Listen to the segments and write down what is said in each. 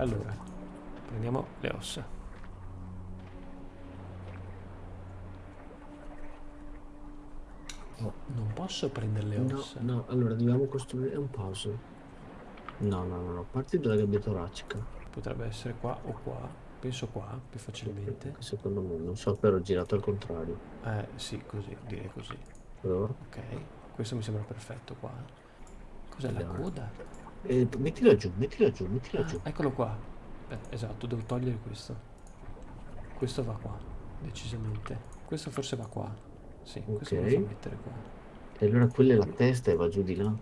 Allora, prendiamo le ossa. No. Non posso prendere le No, ossa. no, allora dobbiamo costruire un puzzle. No, no, no, no, parti dalla gabbia toracica. Potrebbe essere qua o qua. Penso qua, più facilmente. Secondo me, non so, però ho girato al contrario. Eh, sì, così, direi così. Però, Ok, questo mi sembra perfetto qua. Cos'è la coda? Eh, mettila giù, mettila giù, mettila Ah, giù. eccolo qua. Eh, esatto, devo togliere questo. Questo va qua, decisamente. Questo forse va qua. Sì, questo Ok. lo fa mettere qua. E allora quella è la testa e va giù di là.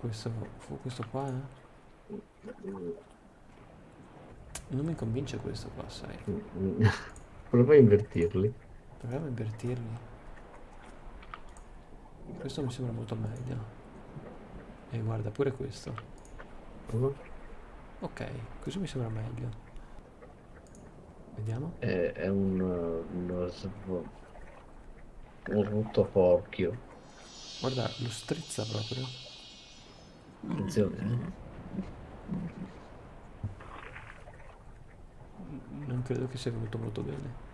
Questo, questo qua, eh? Non mi convince questo qua, sai. Prova a invertirli. Proviamo a invertirli. Questo mi sembra molto meglio. E guarda, pure questo. Prova. Ok, così mi sembra meglio. Vediamo. È, è un, uh, uno un rottoforchio. Guarda, lo strizza proprio. Attenzione, eh. Non credo che sia venuto molto bene.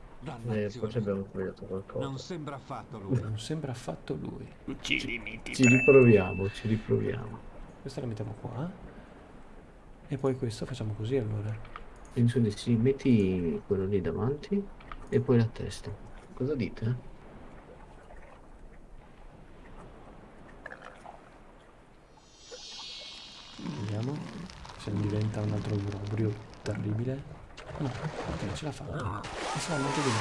Eh, forse abbiamo sbagliato Non qualcosa. sembra affatto lui. Non sembra affatto lui. Ci. Ci riproviamo, ci riproviamo. Questa la mettiamo qua. E poi questo facciamo così allora. Penso di sì, metti quello lì davanti e poi la testa. Cosa dite? Vediamo se non diventa un altro obbrobrio terribile. No, ok, ce l'ha fatta. E sarà molto bene.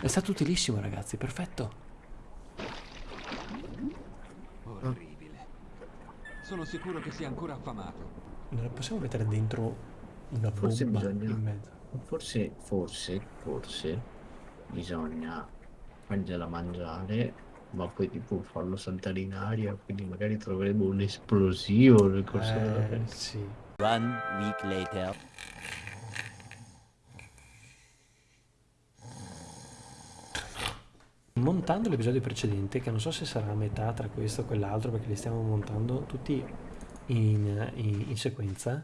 È stato utilissimo ragazzi, perfetto. Sono sicuro che sia ancora affamato. Non possiamo mettere dentro una Forse bomba bisogna- in mezzo. Forse, forse, forse bisogna fargliela mangiare, ma poi tipo farlo saltare in aria, quindi magari troveremo un esplosivo nel corso della Eh, sì. One week later. Montando l'episodio precedente, che non so se sarà a metà tra questo e quell'altro, perché li stiamo montando tutti in, in- in sequenza,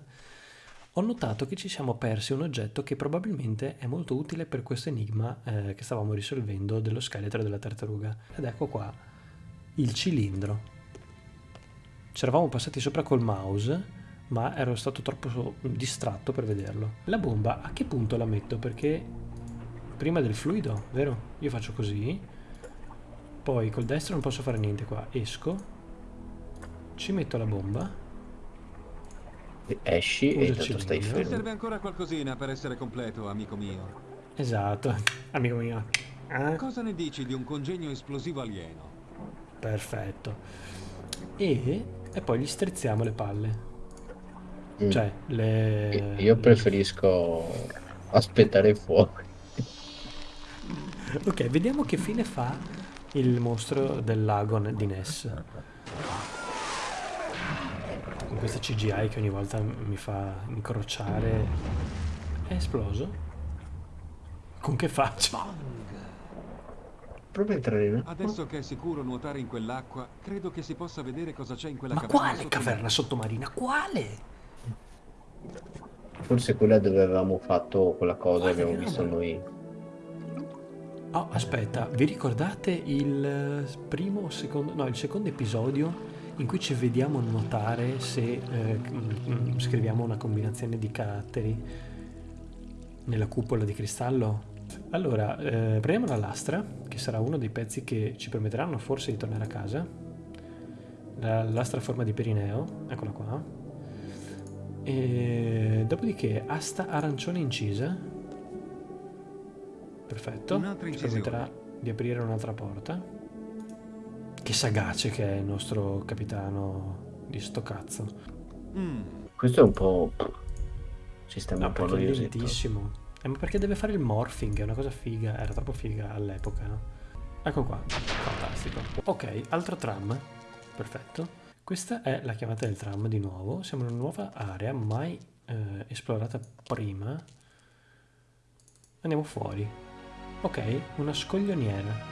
ho notato che ci siamo persi un oggetto che probabilmente è molto utile per questo enigma eh, che stavamo risolvendo dello scheletro della tartaruga. Ed ecco qua, il cilindro. Ci eravamo passati sopra col mouse, ma ero stato troppo distratto per vederlo. La bomba a che punto la metto? Perché prima del fluido, vero? Io faccio così, poi col destro non posso fare niente qua, esco, ci metto la bomba, Esci Usa e il tanto stai fermo. serve ancora qualcosina per essere completo, amico mio. esatto, amico mio, Eh? Cosa ne dici di un congegno esplosivo alieno? perfetto, e, e poi gli strizziamo le palle, Mm. cioè le... Io preferisco aspettare fuori. Ok, vediamo che fine fa il mostro del lago di Ness. Con questa CGI che ogni volta mi fa incrociare. È esploso? Con che faccia? Prova a entrare. Adesso che è sicuro nuotare in quell'acqua, credo che si possa vedere cosa c'è in quella Ma caverna quale sottomarina. caverna sottomarina? Quale? Forse quella dove avevamo fatto quella cosa che abbiamo visto noi. Oh, aspetta, vi ricordate il eh, primo o secondo, no, il secondo episodio in cui ci vediamo nuotare se eh, mm, mm, scriviamo una combinazione di caratteri nella cupola di cristallo? Allora, eh, prendiamo la lastra, che sarà uno dei pezzi che ci permetteranno forse di tornare a casa. La lastra a forma di perineo, eccola qua. E dopodiché asta arancione incisa. Perfetto. Ci permetterà di aprire un'altra porta. Che sagace che è il nostro capitano di sto cazzo. Mm, Questo è un po'... Sistema No, un po' noiosetto. Eh, ma perché deve fare il morphing? È una cosa figa. Era troppo figa all'epoca. no? Ecco qua. Fantastico. Ok, altro tram. Perfetto. Questa è la chiamata del tram di nuovo. Siamo in una nuova area mai eh, esplorata prima. Andiamo fuori. Ok, una scoglioniera.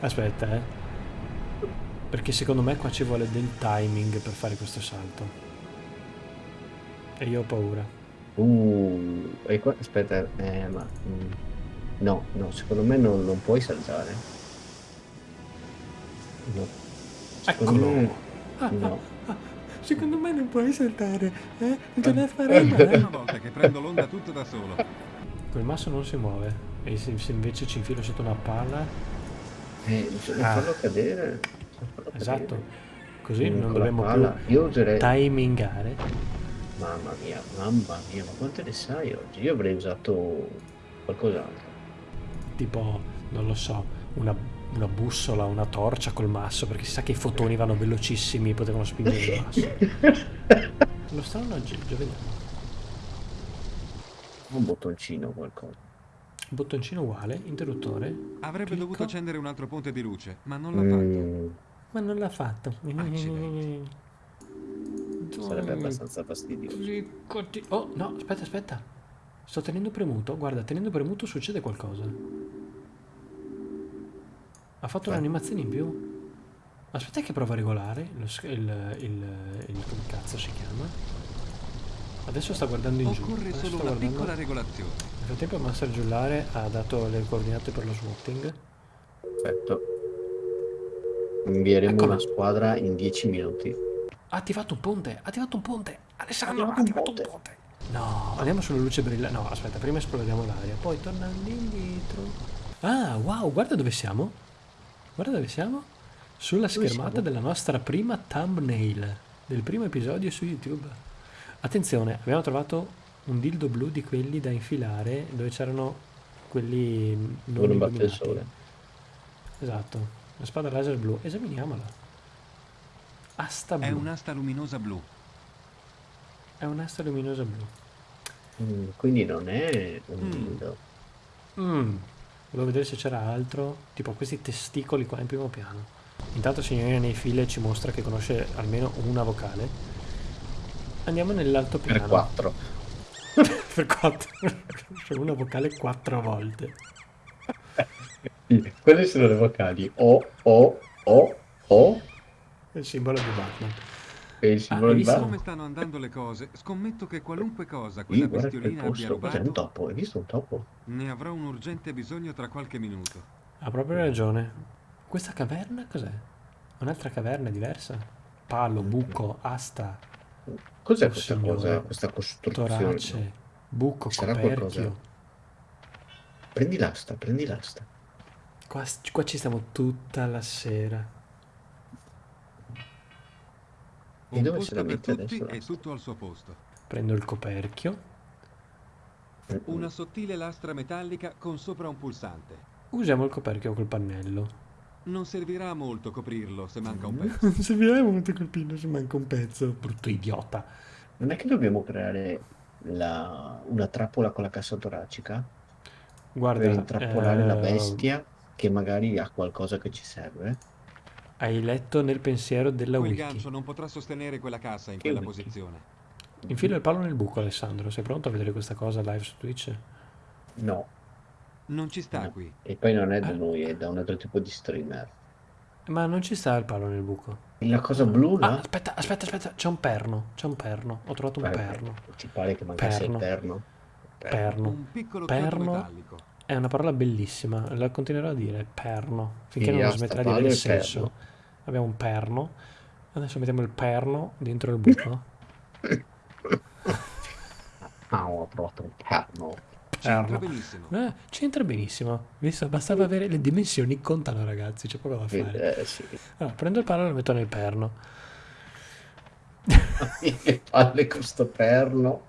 Aspetta, eh. Perché secondo me qua ci vuole del timing per fare questo salto. E io ho paura. Uh, e qua, aspetta, eh, ma... mm, no, no, secondo me non, non puoi saltare. No. Secondo Eccolo. me... Ah, No. ah, ah, secondo me non puoi saltare, eh? Non te ne È farei la prima male. volta che prendo l'onda tutto da solo. Quel masso non si muove. E se, se invece ci infilo sotto una palla... Eh, bisogna Ah. farlo cadere. farlo Esatto. cadere. Così non dovremmo palla. più Io userei... timingare. Mamma mia, mamma mia, ma quante ne sai oggi? Io avrei usato qualcos'altro. Tipo, non lo so, una, una bussola, una torcia col masso, perché si sa che i fotoni vanno velocissimi, potevano spingere il masso. Lo strano aggeggio, vediamo. Un bottoncino o qualcosa. Bottoncino uguale, interruttore. Avrebbe Clicco. dovuto accendere un altro ponte di luce, ma non l'ha fatto. Mm, Ma non l'ha fatto. Accidenti. sarebbe abbastanza fastidioso. Cliccoti- Oh, no, aspetta, aspetta. Sto tenendo premuto. Guarda, tenendo premuto succede qualcosa. Ha fatto Eh. un'animazione in più. Aspetta che prova a regolare il, il, il, il- come cazzo si chiama. Adesso sta guardando in giù. Occorre solo sta una guardando- piccola regolazione. Nel frattempo Master Giullare ha dato le coordinate per lo swatting. Perfetto. Invieremo Eccolo. una squadra in 10 minuti. Ha attivato un ponte, ha attivato un ponte. Alessandro, ha attivato attivato un un ponte. No, andiamo sulla luce brillante. No, aspetta, prima esploriamo l'aria, poi tornando indietro. Ah, wow, guarda dove siamo. Guarda dove siamo. Sulla Dove schermata siamo? della nostra prima thumbnail del primo episodio su YouTube. Attenzione, abbiamo trovato un dildo blu di quelli da infilare dove c'erano quelli non Dove non batte il illuminati. sole. Esatto, la spada laser blu. Esaminiamola. Asta blu. È un'asta luminosa blu. È un'asta luminosa blu. Mm, quindi non è un Mm. dildo. Mm. Volevo vedere se c'era altro, tipo questi testicoli qua in primo piano. Intanto signorina nei file ci mostra che conosce almeno una vocale. Andiamo nell'altopiano. Per 4. per quattro. Conosce una vocale quattro volte. Quelle sono le vocali O, O, O, O È il simbolo di Batman. e il simbolo hai di visto? Batman. Come stanno andando le cose, scommetto che qualunque cosa Sì, quella guarda quel bestiolina abbia posto. Cos'è un rubato, topo? Hai visto un topo? ne avrò un urgente bisogno tra qualche minuto. Ha proprio ragione. Questa caverna cos'è? Un'altra caverna diversa? Palo, buco, asta, Cos'è Oh, questa signore. cosa, questa costruzione? torace, buco, Sarà coperchio. qualcosa? Prendi l'asta, prendi l'asta. Qua, qua ci stiamo tutta la sera. E dove se la mette adesso l'asta? tutto al suo posto. Prendo il coperchio. Una sottile lastra metallica con sopra un pulsante. Usiamo il coperchio col pannello. Non servirà molto coprirlo se manca un pezzo. Non servirebbe molto colpino se manca un pezzo. Brutto idiota. Non è che dobbiamo creare la- una trappola con la cassa toracica Guarda, per intrappolare la eh, bestia che magari ha qualcosa che ci serve? Hai letto nel pensiero della Quel wiki. gancio non potrà sostenere quella cassa in Che quella wiki? posizione. Infilo il palo nel buco, Alessandro. Sei pronto a vedere questa cosa live su Twitch? No, Non ci sta No. qui. e poi non è da Ah. noi, è da un altro tipo di streamer. Ma non ci sta il palo nel buco. La cosa blu Ah, là? aspetta, aspetta, aspetta. C'è un perno. C'è un perno. Ho trovato un Eh, perno. Ti pare che mancasse il Perno. perno? Perno. Un piccolo Perno. metallico. È una parola bellissima. La continuerò a dire. Perno. Finché Quindi non smetterà di avere senso. perno. Abbiamo un perno. Adesso mettiamo il perno dentro il buco. Ah, ho trovato un perno. C'entra benissimo. Eh, c'entra benissimo. Visto? Bastava avere le dimensioni contano, ragazzi. C'è poco da fare. Eh, sì. Allora, prendo il palo e lo metto nel perno. che palle con sto perno.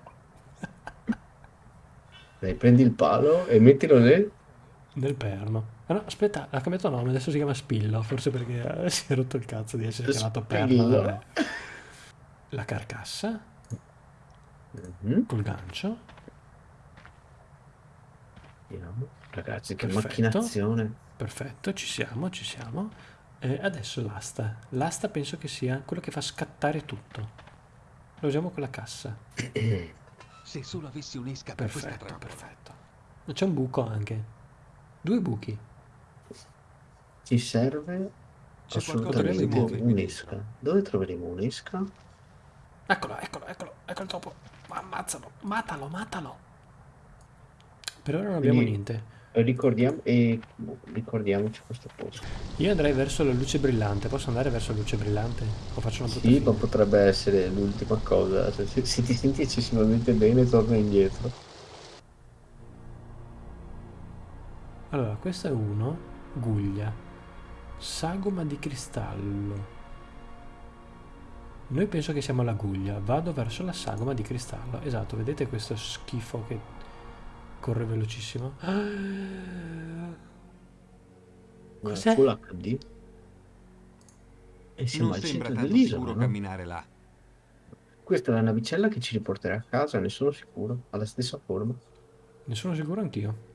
Dai, prendi il palo e mettilo nel... Nel perno. Ah no, aspetta, ha cambiato nome, adesso si chiama Spillo, forse perché eh, si è rotto il cazzo di essere chiamato perno. La carcassa Mhm. col gancio. Vediamo. Ragazzi, che Perfetto. macchinazione. Perfetto, ci siamo, ci siamo. E adesso l'asta. L'asta penso che sia quello che fa scattare tutto. Lo usiamo con la cassa. Se solo avessi un'esca per Perfetto, perfetto. C'è un buco anche. Due buchi. Ci serve C'è assolutamente un'esca. Dove troveremo un'esca? Eccolo, eccolo, eccolo, ecco il topo. Ammazzalo, matalo, matalo. Per ora non abbiamo Quindi- niente. Ricordiamo, e, boh, ricordiamoci questo posto. Io andrei verso la luce brillante. Posso andare verso la luce brillante? O faccio una Sì, ma potrebbe essere l'ultima cosa. Cioè, se, se ti senti eccessivamente bene, torna indietro. Allora, questo è uno. Guglia. Sagoma di cristallo. Noi penso che siamo alla guglia. Vado verso la sagoma di cristallo. Esatto, vedete questo schifo che corre velocissimo? Cos'è? Full HD. E siamo Non al centro dell'isola. sicuro no? camminare là. Questa è la navicella che ci riporterà a casa, ne sono sicuro. Ha la stessa forma. Ne sono sicuro anch'io.